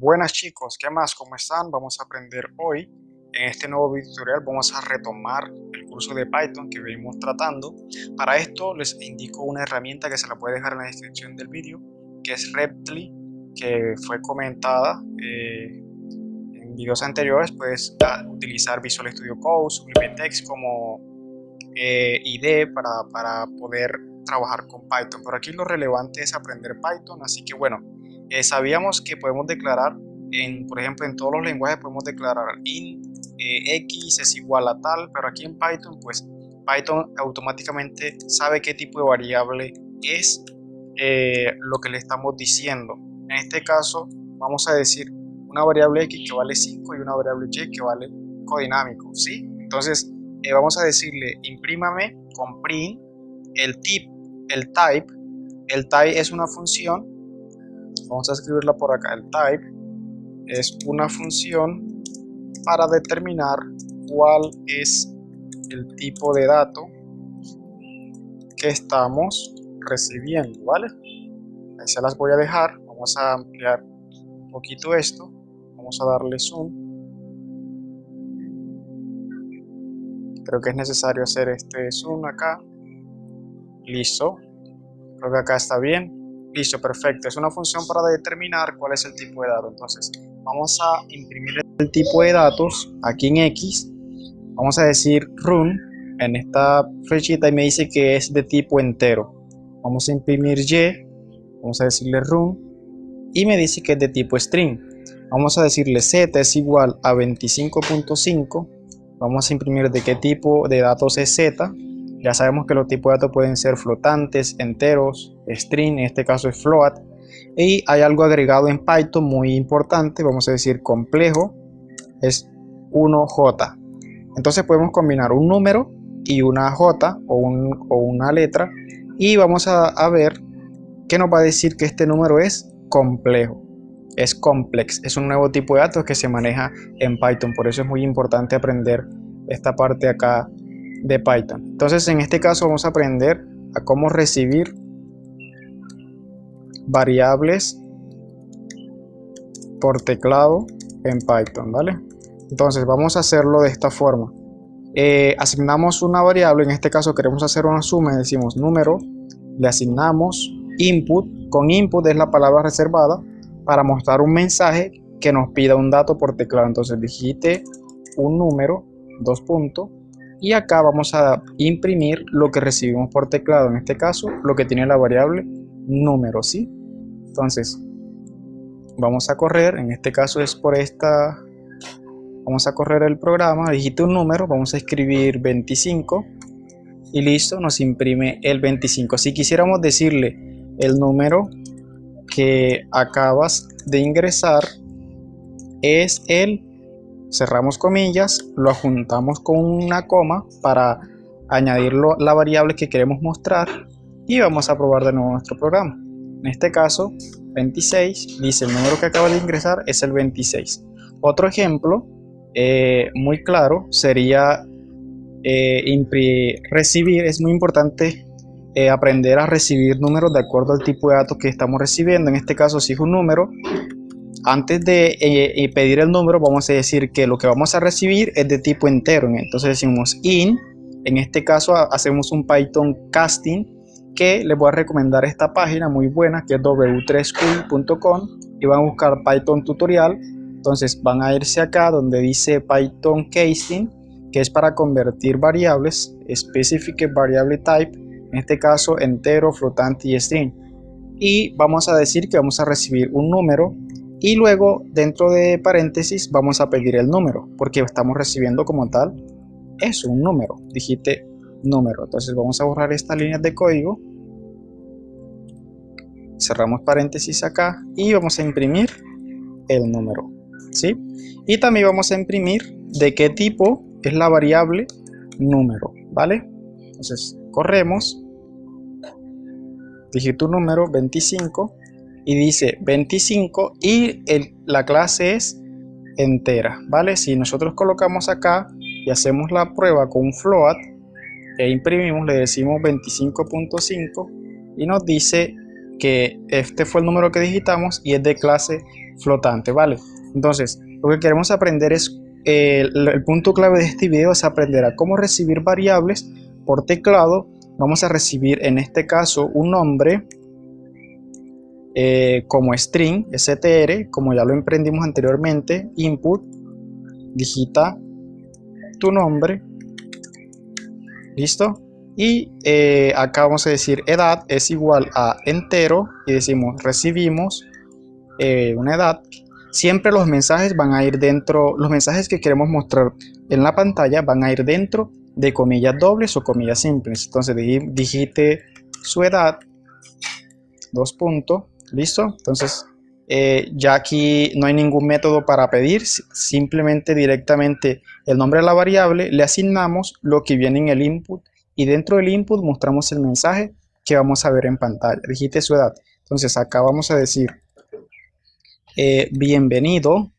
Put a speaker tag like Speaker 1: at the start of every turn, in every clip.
Speaker 1: Buenas chicos, ¿qué más? ¿Cómo están? Vamos a aprender hoy, en este nuevo video tutorial vamos a retomar el curso de Python que venimos tratando. Para esto les indico una herramienta que se la puede dejar en la descripción del vídeo, que es Reptly, que fue comentada eh, en videos anteriores. Puedes utilizar Visual Studio Code, SublimeText como eh, IDE para, para poder trabajar con Python. Pero aquí lo relevante es aprender Python, así que bueno, eh, sabíamos que podemos declarar, en, por ejemplo, en todos los lenguajes podemos declarar int eh, x es igual a tal, pero aquí en Python, pues Python automáticamente sabe qué tipo de variable es eh, lo que le estamos diciendo. En este caso, vamos a decir una variable x que vale 5 y una variable y que vale codinámico, ¿sí? Entonces, vamos a decirle imprímame con print el tip, el type. El type es una función vamos a escribirla por acá, el type es una función para determinar cuál es el tipo de dato que estamos recibiendo, ¿vale? Ahí se las voy a dejar, vamos a ampliar un poquito esto, vamos a darle zoom. Creo que es necesario hacer este zoom acá. Listo, creo que acá está bien. Listo, perfecto. Es una función para determinar cuál es el tipo de dato. Entonces, vamos a imprimir el tipo de datos aquí en X. Vamos a decir run en esta flechita y me dice que es de tipo entero. Vamos a imprimir Y, vamos a decirle run y me dice que es de tipo string. Vamos a decirle z es igual a 25.5. Vamos a imprimir de qué tipo de datos es z ya sabemos que los tipos de datos pueden ser flotantes, enteros, string, en este caso es float. Y hay algo agregado en Python muy importante, vamos a decir complejo, es 1J. Entonces podemos combinar un número y una J o, una letra y vamos a, ver qué nos va a decir que este número es complejo es complex, es un nuevo tipo de datos que se maneja en Python, por eso es muy importante aprender esta parte acá de Python. Entonces en este caso vamos a aprender a cómo recibir variables por teclado en Python, ¿vale? Entonces vamos a hacerlo de esta forma. Eh, asignamos una variable, en este caso queremos hacer una suma, decimos número, le asignamos input, con input es la palabra reservada para mostrar un mensaje que nos pida un dato por teclado. Entonces digite un número, dos puntos, y acá vamos a imprimir lo que recibimos por teclado, en este caso lo que tiene la variable número, ¿sí? Entonces, vamos a correr, en este caso es por esta, vamos a correr el programa, digite un número, vamos a escribir 25 y listo, nos imprime el 25. Si quisiéramos decirle el número que acabas de ingresar es el cerramos comillas, lo juntamos con una coma para añadir la variable que queremos mostrar y vamos a probar de nuevo nuestro programa. En este caso, 26, dice el número que acaba de ingresar es el 26. Otro ejemplo eh, muy claro sería eh, recibir, es muy importante eh, aprender a recibir números de acuerdo al tipo de datos que estamos recibiendo. En este caso, si es un número, antes de eh, eh, pedir el número vamos a decir que lo que vamos a recibir es de tipo entero. Entonces decimos in. En este caso hacemos un python casting que les voy a recomendar esta página muy buena que es w3school.com y van a buscar python tutorial. Entonces van a irse acá donde dice python casting que es para convertir variables specific variable type en este caso entero flotante y string. Y vamos a decir que vamos a recibir un número y luego dentro de paréntesis vamos a pedir el número porque estamos recibiendo como tal es un número digite número entonces vamos a borrar estas líneas de código cerramos paréntesis acá y vamos a imprimir el número ¿sí? y también vamos a imprimir de qué tipo es la variable número ¿vale? entonces corremos digito número 25 y dice 25 y el, la clase es entera, ¿vale? Si nosotros colocamos acá y hacemos la prueba con float e imprimimos, le decimos 25.5 y nos dice que este fue el número que digitamos y es de clase flotante, ¿vale? Entonces, lo que queremos aprender es, eh, el, punto clave de este video es aprender a cómo recibir variables por teclado. Vamos a recibir en este caso un nombre eh, como string, str, como ya lo emprendimos anteriormente, input, digita tu nombre, listo, y eh, acá vamos a decir edad es igual a entero y decimos recibimos eh, una edad. Siempre los mensajes van a ir dentro los mensajes que queremos mostrar en la pantalla van a ir dentro de comillas dobles o comillas simples. Entonces digite su edad dos puntos listo entonces eh, ya aquí no hay ningún método para pedir simplemente directamente el nombre de la variable le asignamos lo que viene en el input y dentro del input mostramos el mensaje que vamos a ver en pantalla. Digite su edad. Entonces acá vamos a decir eh, bienvenido,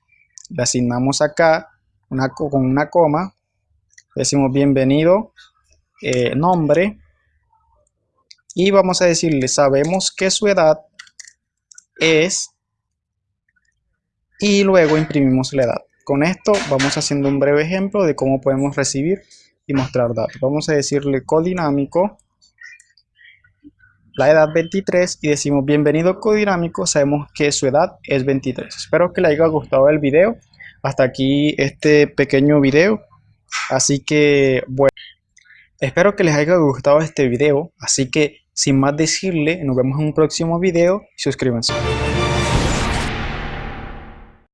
Speaker 1: le asignamos acá una, con una coma, decimos bienvenido, eh, nombre, y vamos a decirle, sabemos que su edad es, y luego imprimimos la edad. Con esto vamos haciendo un breve ejemplo de cómo podemos recibir y mostrar datos. Vamos a decirle codinámico, la edad 23 y decimos bienvenido codinámico, sabemos que su edad es 23. Espero que le haya gustado el video. Hasta aquí este pequeño video. Así que bueno, espero que les haya gustado este video. Así que sin más decirle, nos vemos en un próximo video. Suscríbanse.